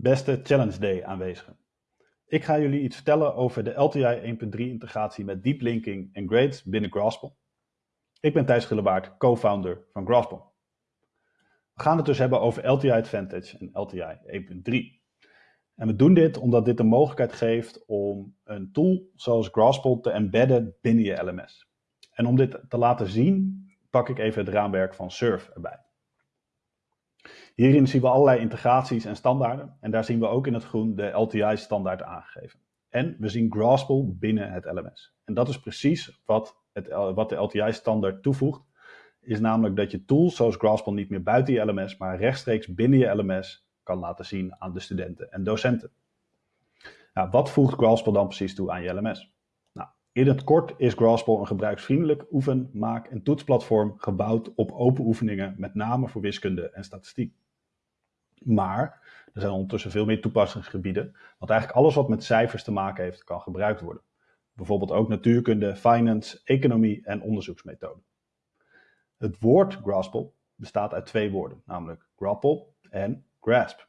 Beste Challenge Day aanwezigen. Ik ga jullie iets vertellen over de LTI 1.3 integratie met deep linking en grades binnen Graspel. Ik ben Thijs Gillebaard, co-founder van Graspel. We gaan het dus hebben over LTI Advantage en LTI 1.3. En we doen dit omdat dit de mogelijkheid geeft om een tool zoals Graspel te embedden binnen je LMS. En om dit te laten zien, pak ik even het raamwerk van Surf erbij. Hierin zien we allerlei integraties en standaarden. En daar zien we ook in het groen de LTI-standaard aangegeven. En we zien Graspel binnen het LMS. En dat is precies wat, het, wat de LTI-standaard toevoegt. Is namelijk dat je tools zoals Graspel niet meer buiten je LMS, maar rechtstreeks binnen je LMS kan laten zien aan de studenten en docenten. Nou, wat voegt Graspel dan precies toe aan je LMS? In het kort is Graspel een gebruiksvriendelijk oefen-, maak- en toetsplatform gebouwd op open oefeningen, met name voor wiskunde en statistiek. Maar er zijn ondertussen veel meer toepassingsgebieden, want eigenlijk alles wat met cijfers te maken heeft, kan gebruikt worden. Bijvoorbeeld ook natuurkunde, finance, economie en onderzoeksmethoden. Het woord Graspel bestaat uit twee woorden, namelijk grapple en grasp.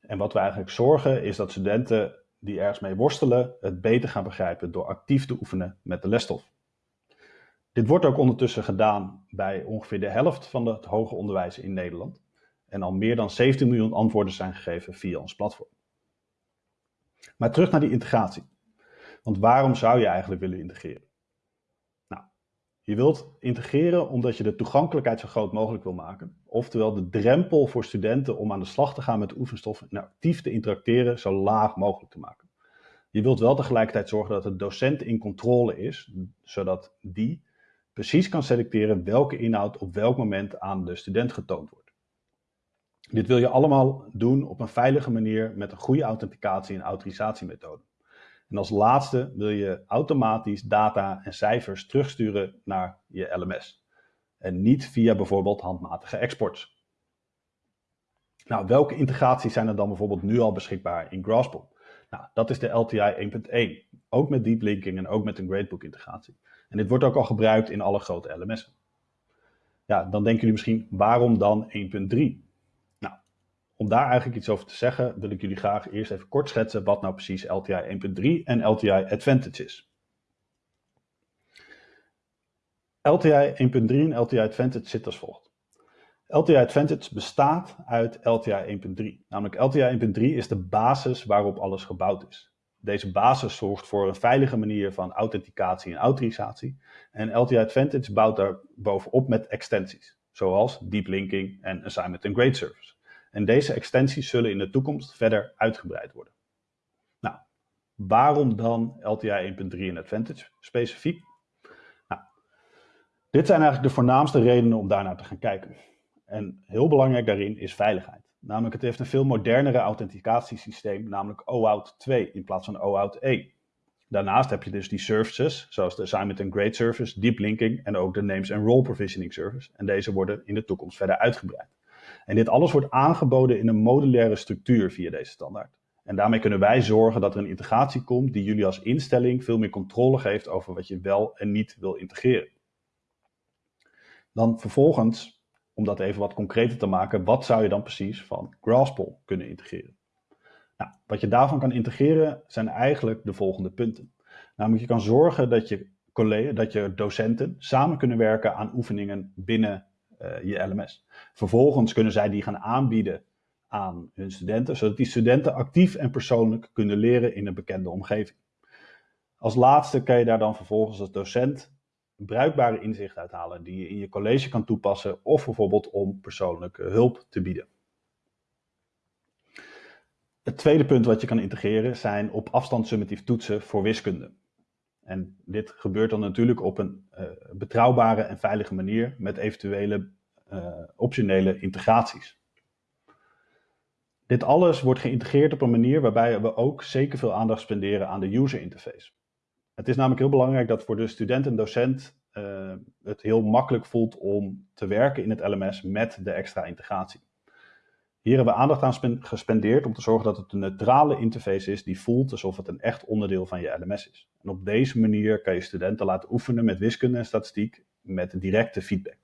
En wat we eigenlijk zorgen is dat studenten die ergens mee worstelen het beter gaan begrijpen door actief te oefenen met de lesstof. Dit wordt ook ondertussen gedaan bij ongeveer de helft van het hoger onderwijs in Nederland en al meer dan 17 miljoen antwoorden zijn gegeven via ons platform. Maar terug naar die integratie. Want waarom zou je eigenlijk willen integreren? Je wilt integreren omdat je de toegankelijkheid zo groot mogelijk wil maken. Oftewel de drempel voor studenten om aan de slag te gaan met oefenstof en actief te interacteren zo laag mogelijk te maken. Je wilt wel tegelijkertijd zorgen dat de docent in controle is, zodat die precies kan selecteren welke inhoud op welk moment aan de student getoond wordt. Dit wil je allemaal doen op een veilige manier met een goede authenticatie en autorisatiemethode. En als laatste wil je automatisch data en cijfers terugsturen naar je LMS. En niet via bijvoorbeeld handmatige exports. Nou, welke integraties zijn er dan bijvoorbeeld nu al beschikbaar in Graspel? Nou, dat is de LTI 1.1. Ook met deep linking en ook met een gradebook integratie. En dit wordt ook al gebruikt in alle grote LMS'en. Ja, dan denken jullie misschien, waarom dan 1.3? Om daar eigenlijk iets over te zeggen, wil ik jullie graag eerst even kort schetsen wat nou precies LTI 1.3 en LTI Advantage is. LTI 1.3 en LTI Advantage zit als volgt. LTI Advantage bestaat uit LTI 1.3. Namelijk LTI 1.3 is de basis waarop alles gebouwd is. Deze basis zorgt voor een veilige manier van authenticatie en autorisatie. En LTI Advantage bouwt daar bovenop met extensies, zoals deep linking en assignment and grade service. En deze extensies zullen in de toekomst verder uitgebreid worden. Nou, waarom dan LTI 1.3 en Advantage specifiek? Nou, dit zijn eigenlijk de voornaamste redenen om daarnaar te gaan kijken. En heel belangrijk daarin is veiligheid. Namelijk, het heeft een veel modernere authenticatiesysteem, namelijk OAuth 2 in plaats van OAuth 1. Daarnaast heb je dus die services, zoals de Assignment Grade Service, Deep Linking en ook de Names and Role Provisioning Service. En deze worden in de toekomst verder uitgebreid. En dit alles wordt aangeboden in een modulaire structuur via deze standaard. En daarmee kunnen wij zorgen dat er een integratie komt die jullie als instelling veel meer controle geeft over wat je wel en niet wil integreren. Dan vervolgens, om dat even wat concreter te maken, wat zou je dan precies van Graspel kunnen integreren? Nou, wat je daarvan kan integreren zijn eigenlijk de volgende punten. Namelijk, je kan zorgen dat je, collega's, dat je docenten samen kunnen werken aan oefeningen binnen je LMS. Vervolgens kunnen zij die gaan aanbieden aan hun studenten, zodat die studenten actief en persoonlijk kunnen leren in een bekende omgeving. Als laatste kan je daar dan vervolgens als docent bruikbare inzichten uithalen die je in je college kan toepassen of bijvoorbeeld om persoonlijke hulp te bieden. Het tweede punt wat je kan integreren zijn op afstand summatief toetsen voor wiskunde. En dit gebeurt dan natuurlijk op een uh, betrouwbare en veilige manier met eventuele uh, optionele integraties. Dit alles wordt geïntegreerd op een manier waarbij we ook zeker veel aandacht spenderen aan de user interface. Het is namelijk heel belangrijk dat voor de student en docent uh, het heel makkelijk voelt om te werken in het LMS met de extra integratie. Hier hebben we aandacht aan gespendeerd om te zorgen dat het een neutrale interface is die voelt alsof het een echt onderdeel van je LMS is. En op deze manier kan je studenten laten oefenen met wiskunde en statistiek met directe feedback.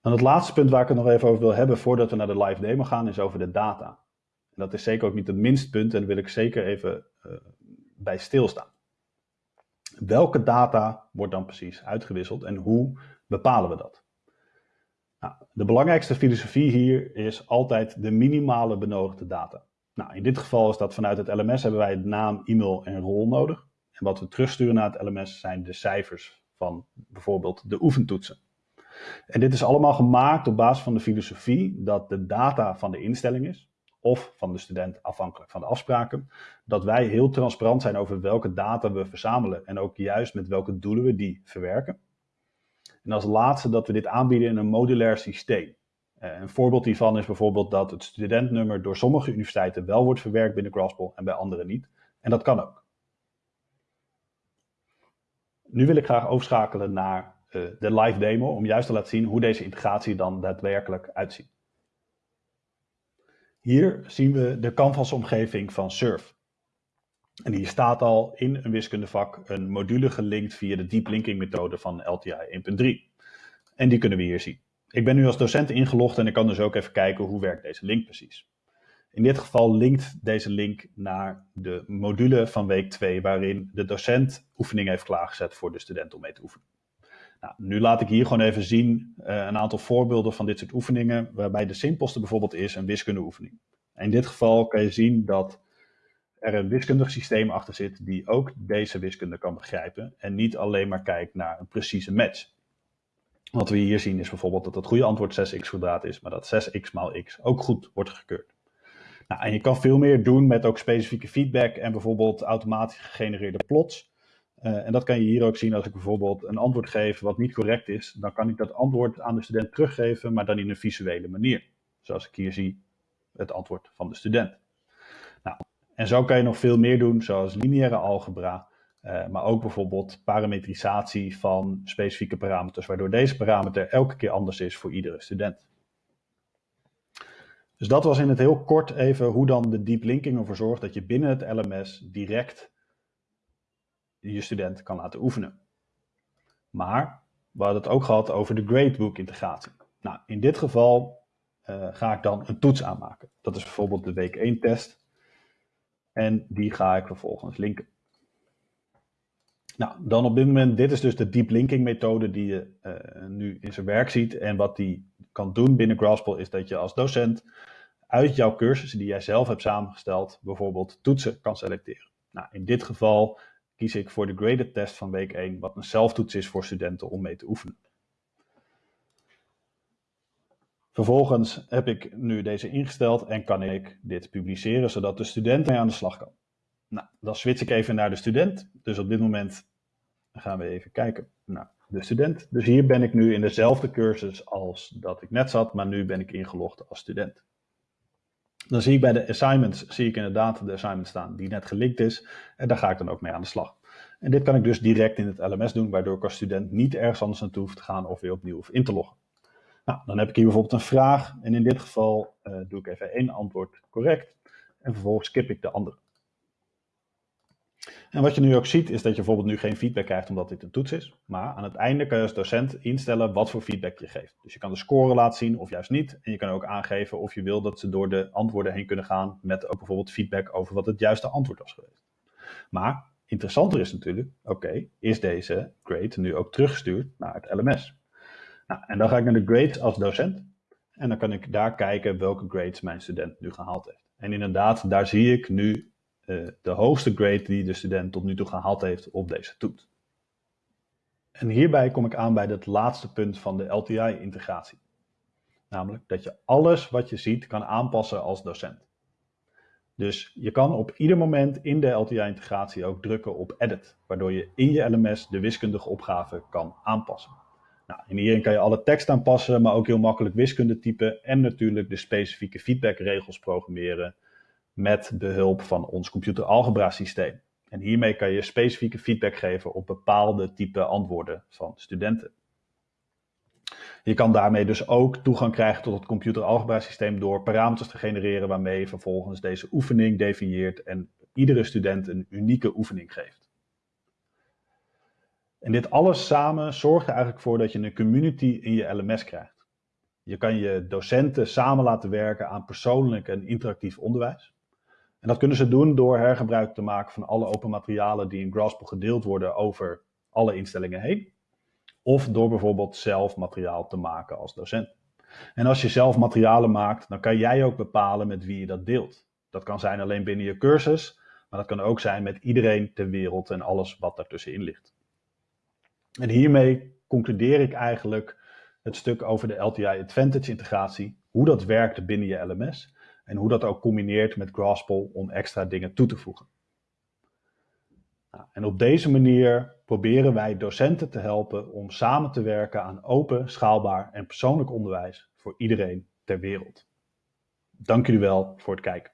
Dan het laatste punt waar ik het nog even over wil hebben voordat we naar de live demo gaan, is over de data. En dat is zeker ook niet het minste punt en daar wil ik zeker even uh, bij stilstaan. Welke data wordt dan precies uitgewisseld en hoe bepalen we dat? Nou, de belangrijkste filosofie hier is altijd de minimale benodigde data. Nou, in dit geval is dat vanuit het LMS hebben wij naam, e-mail en rol nodig. En wat we terugsturen naar het LMS zijn de cijfers van bijvoorbeeld de oefentoetsen. En dit is allemaal gemaakt op basis van de filosofie dat de data van de instelling is, of van de student afhankelijk van de afspraken, dat wij heel transparant zijn over welke data we verzamelen en ook juist met welke doelen we die verwerken. En als laatste dat we dit aanbieden in een modulair systeem. Eh, een voorbeeld hiervan is bijvoorbeeld dat het studentnummer door sommige universiteiten wel wordt verwerkt binnen Graspel en bij andere niet. En dat kan ook. Nu wil ik graag overschakelen naar uh, de live demo om juist te laten zien hoe deze integratie dan daadwerkelijk uitziet. Hier zien we de canvas-omgeving van Surf. En hier staat al in een wiskundevak een module gelinkt via de deep linking methode van LTI 1.3. En die kunnen we hier zien. Ik ben nu als docent ingelogd en ik kan dus ook even kijken hoe werkt deze link precies. In dit geval linkt deze link naar de module van week 2 waarin de docent oefeningen heeft klaargezet voor de student om mee te oefenen. Nou, nu laat ik hier gewoon even zien uh, een aantal voorbeelden van dit soort oefeningen, waarbij de simpelste bijvoorbeeld is een wiskundeoefening. in dit geval kan je zien dat er een wiskundig systeem achter zit die ook deze wiskunde kan begrijpen en niet alleen maar kijkt naar een precieze match. Wat we hier zien is bijvoorbeeld dat het goede antwoord 6x kwadraat is, maar dat 6x maal x ook goed wordt gekeurd. Nou, en je kan veel meer doen met ook specifieke feedback en bijvoorbeeld automatisch gegenereerde plots. Uh, en dat kan je hier ook zien als ik bijvoorbeeld een antwoord geef wat niet correct is. Dan kan ik dat antwoord aan de student teruggeven, maar dan in een visuele manier. Zoals ik hier zie het antwoord van de student. En zo kan je nog veel meer doen, zoals lineaire algebra. Uh, maar ook bijvoorbeeld parametrisatie van specifieke parameters, waardoor deze parameter elke keer anders is voor iedere student. Dus dat was in het heel kort even hoe dan de deep linking ervoor zorgt dat je binnen het LMS direct je student kan laten oefenen. Maar we hadden het ook gehad over de gradebook integratie. Nou, in dit geval uh, ga ik dan een toets aanmaken. Dat is bijvoorbeeld de week 1 test. En die ga ik vervolgens linken. Nou, dan op dit moment, dit is dus de deep linking methode die je uh, nu in zijn werk ziet. En wat die kan doen binnen Graspel is dat je als docent uit jouw cursussen die jij zelf hebt samengesteld, bijvoorbeeld toetsen kan selecteren. Nou, in dit geval kies ik voor de graded test van week 1, wat een zelftoets is voor studenten om mee te oefenen. Vervolgens heb ik nu deze ingesteld en kan ik dit publiceren, zodat de student mee aan de slag kan. Nou, dan switch ik even naar de student. Dus op dit moment gaan we even kijken naar de student. Dus hier ben ik nu in dezelfde cursus als dat ik net zat, maar nu ben ik ingelogd als student. Dan zie ik bij de assignments, zie ik inderdaad de assignment staan die net gelinkt is. En daar ga ik dan ook mee aan de slag. En dit kan ik dus direct in het LMS doen, waardoor ik als student niet ergens anders naartoe hoef te gaan of weer opnieuw hoef in te loggen. Nou, dan heb ik hier bijvoorbeeld een vraag en in dit geval uh, doe ik even één antwoord correct en vervolgens skip ik de andere. En wat je nu ook ziet is dat je bijvoorbeeld nu geen feedback krijgt omdat dit een toets is. Maar aan het einde kan je als docent instellen wat voor feedback je geeft. Dus je kan de score laten zien of juist niet. En je kan ook aangeven of je wil dat ze door de antwoorden heen kunnen gaan met ook bijvoorbeeld feedback over wat het juiste antwoord was geweest. Maar interessanter is natuurlijk, oké, is deze grade nu ook teruggestuurd naar het LMS? Nou, en dan ga ik naar de grades als docent. En dan kan ik daar kijken welke grades mijn student nu gehaald heeft. En inderdaad, daar zie ik nu uh, de hoogste grade die de student tot nu toe gehaald heeft op deze toets. En hierbij kom ik aan bij het laatste punt van de LTI-integratie. Namelijk dat je alles wat je ziet kan aanpassen als docent. Dus je kan op ieder moment in de LTI-integratie ook drukken op Edit, waardoor je in je LMS de wiskundige opgave kan aanpassen. Nou, hierin kan je alle tekst aanpassen, maar ook heel makkelijk wiskunde typen en natuurlijk de specifieke feedbackregels programmeren met behulp van ons computeralgebra systeem. En hiermee kan je specifieke feedback geven op bepaalde type antwoorden van studenten. Je kan daarmee dus ook toegang krijgen tot het computeralgebra systeem door parameters te genereren waarmee je vervolgens deze oefening definieert en iedere student een unieke oefening geeft. En dit alles samen zorgt er eigenlijk voor dat je een community in je LMS krijgt. Je kan je docenten samen laten werken aan persoonlijk en interactief onderwijs. En dat kunnen ze doen door hergebruik te maken van alle open materialen die in Graspel gedeeld worden over alle instellingen heen. Of door bijvoorbeeld zelf materiaal te maken als docent. En als je zelf materialen maakt, dan kan jij ook bepalen met wie je dat deelt. Dat kan zijn alleen binnen je cursus, maar dat kan ook zijn met iedereen ter wereld en alles wat daartussenin ligt. En hiermee concludeer ik eigenlijk het stuk over de LTI Advantage integratie, hoe dat werkt binnen je LMS en hoe dat ook combineert met Graspel om extra dingen toe te voegen. Nou, en op deze manier proberen wij docenten te helpen om samen te werken aan open, schaalbaar en persoonlijk onderwijs voor iedereen ter wereld. Dank jullie wel voor het kijken.